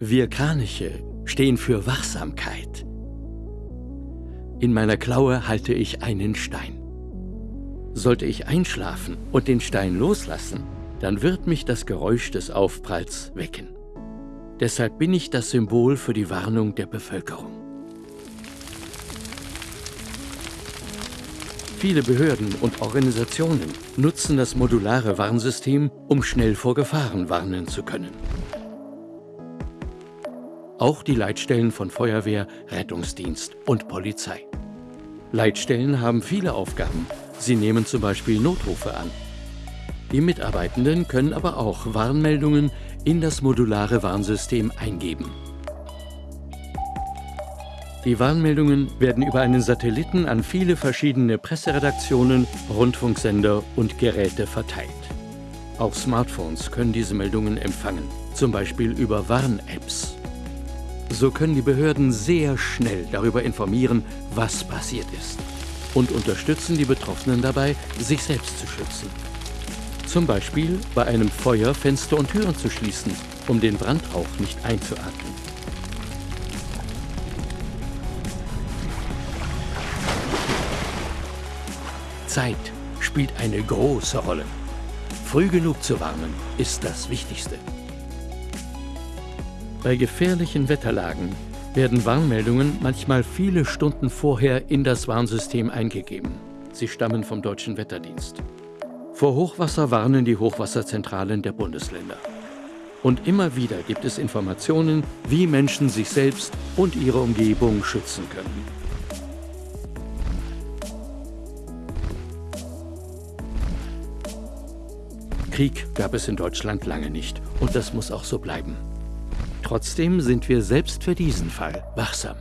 Wir Kraniche stehen für Wachsamkeit. In meiner Klaue halte ich einen Stein. Sollte ich einschlafen und den Stein loslassen, dann wird mich das Geräusch des Aufpralls wecken. Deshalb bin ich das Symbol für die Warnung der Bevölkerung. Viele Behörden und Organisationen nutzen das modulare Warnsystem, um schnell vor Gefahren warnen zu können. Auch die Leitstellen von Feuerwehr, Rettungsdienst und Polizei. Leitstellen haben viele Aufgaben. Sie nehmen zum Beispiel Notrufe an. Die Mitarbeitenden können aber auch Warnmeldungen in das modulare Warnsystem eingeben. Die Warnmeldungen werden über einen Satelliten an viele verschiedene Presseredaktionen, Rundfunksender und Geräte verteilt. Auch Smartphones können diese Meldungen empfangen, zum Beispiel über Warn-Apps. So können die Behörden sehr schnell darüber informieren, was passiert ist und unterstützen die Betroffenen dabei, sich selbst zu schützen. Zum Beispiel bei einem Feuer Fenster und Türen zu schließen, um den Brandrauch nicht einzuatmen. Zeit spielt eine große Rolle. Früh genug zu warnen ist das Wichtigste. Bei gefährlichen Wetterlagen werden Warnmeldungen manchmal viele Stunden vorher in das Warnsystem eingegeben. Sie stammen vom Deutschen Wetterdienst. Vor Hochwasser warnen die Hochwasserzentralen der Bundesländer. Und immer wieder gibt es Informationen, wie Menschen sich selbst und ihre Umgebung schützen können. Krieg gab es in Deutschland lange nicht und das muss auch so bleiben. Trotzdem sind wir selbst für diesen Fall wachsam.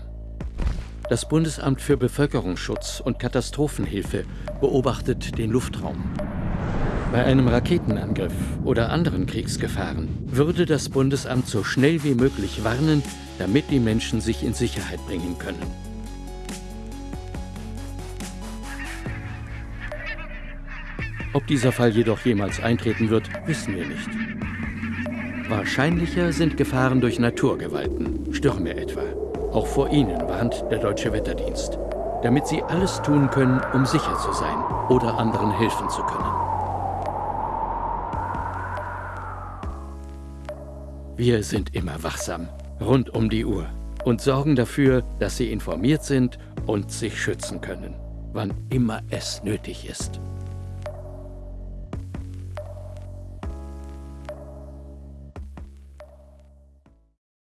Das Bundesamt für Bevölkerungsschutz und Katastrophenhilfe beobachtet den Luftraum. Bei einem Raketenangriff oder anderen Kriegsgefahren würde das Bundesamt so schnell wie möglich warnen, damit die Menschen sich in Sicherheit bringen können. Ob dieser Fall jedoch jemals eintreten wird, wissen wir nicht. Wahrscheinlicher sind Gefahren durch Naturgewalten, Stürme etwa. Auch vor ihnen warnt der Deutsche Wetterdienst, damit sie alles tun können, um sicher zu sein oder anderen helfen zu können. Wir sind immer wachsam, rund um die Uhr und sorgen dafür, dass Sie informiert sind und sich schützen können, wann immer es nötig ist.